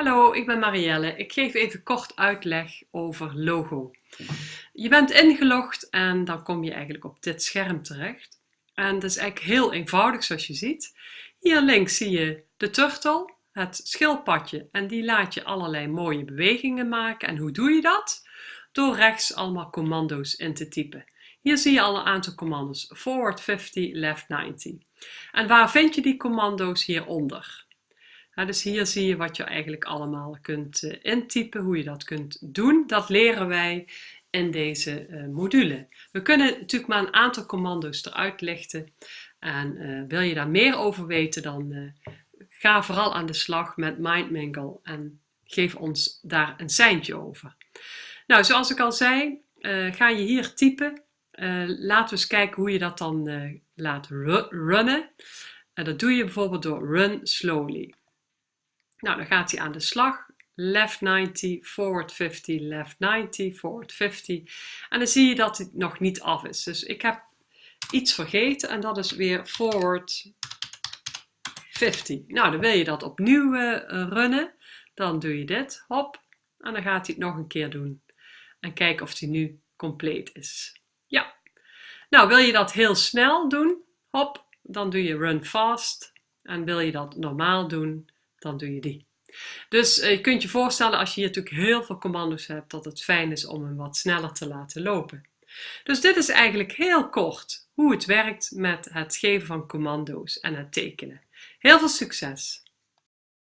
Hallo, ik ben Marielle. Ik geef even kort uitleg over logo. Je bent ingelogd en dan kom je eigenlijk op dit scherm terecht. En dat is eigenlijk heel eenvoudig zoals je ziet. Hier links zie je de turtle, het schildpadje en die laat je allerlei mooie bewegingen maken. En hoe doe je dat? Door rechts allemaal commando's in te typen. Hier zie je al een aantal commando's. Forward 50, left 90. En waar vind je die commando's hieronder? Dus hier zie je wat je eigenlijk allemaal kunt uh, intypen, hoe je dat kunt doen. Dat leren wij in deze uh, module. We kunnen natuurlijk maar een aantal commando's eruit lichten. En uh, wil je daar meer over weten, dan ga vooral aan de slag met MindMingle en geef ons daar een seintje over. Nou, zoals ik al zei, ga je hier typen. laten we eens kijken hoe je dat dan laat runnen. En dat doe je bijvoorbeeld door run slowly. Nou, dan gaat hij aan de slag. Left 90, forward 50, left 90, forward 50. En dan zie je dat het nog niet af is. Dus ik heb iets vergeten en dat is weer forward 50. Nou, dan wil je dat opnieuw uh, runnen. Dan doe je dit, hop. En dan gaat hij het nog een keer doen. En kijken of hij nu compleet is. Ja. Nou, wil je dat heel snel doen, hop, dan doe je run fast. En wil je dat normaal doen, dan doe je die. Dus eh, je kunt je voorstellen als je hier natuurlijk heel veel commando's hebt, dat het fijn is om hem wat sneller te laten lopen. Dus dit is eigenlijk heel kort hoe het werkt met het geven van commando's en het tekenen. Heel veel succes!